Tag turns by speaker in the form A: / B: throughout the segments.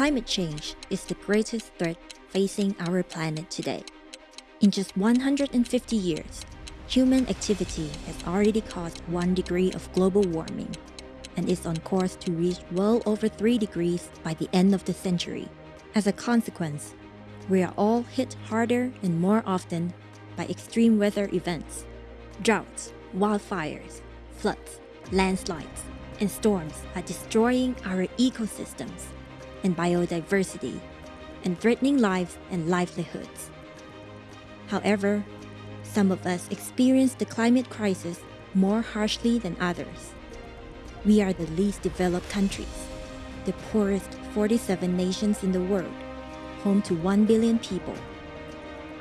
A: Climate change is the greatest threat facing our planet today. In just 150 years, human activity has already caused 1 degree of global warming and is on course to reach well over 3 degrees by the end of the century. As a consequence, we are all hit harder and more often by extreme weather events. Droughts, wildfires, floods, landslides, and storms are destroying our ecosystems and biodiversity and threatening lives and livelihoods. However, some of us experience the climate crisis more harshly than others. We are the least developed countries, the poorest 47 nations in the world, home to 1 billion people,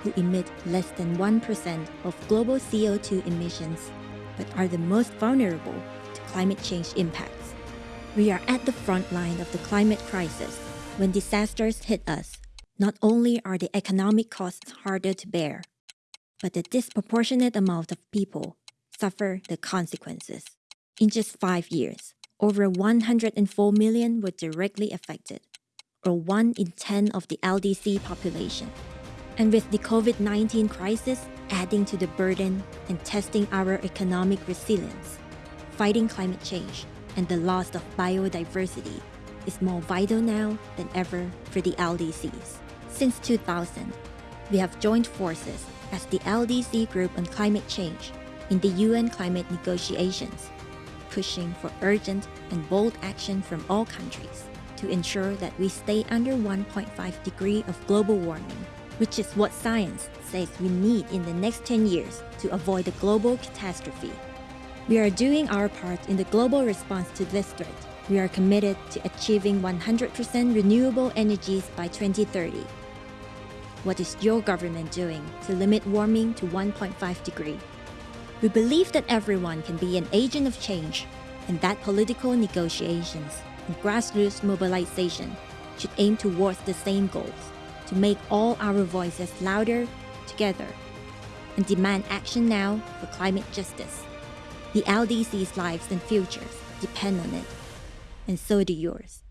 A: who emit less than 1% of global CO2 emissions, but are the most vulnerable to climate change impacts. We are at the front line of the climate crisis. When disasters hit us, not only are the economic costs harder to bear, but the disproportionate amount of people suffer the consequences. In just five years, over 104 million were directly affected, or 1 in 10 of the LDC population. And with the COVID-19 crisis adding to the burden and testing our economic resilience, fighting climate change and the loss of biodiversity is more vital now than ever for the LDCs. Since 2000, we have joined forces as the LDC Group on Climate Change in the UN climate negotiations, pushing for urgent and bold action from all countries to ensure that we stay under 1.5 degree of global warming, which is what science says we need in the next 10 years to avoid a global catastrophe. We are doing our part in the global response to this threat. We are committed to achieving 100% renewable energies by 2030 what is your government doing to limit warming to 1.5 degree? We believe that everyone can be an agent of change and that political negotiations and grassroots mobilization should aim towards the same goals to make all our voices louder together and demand action now for climate justice. The LDC's lives and futures depend on it, and so do yours.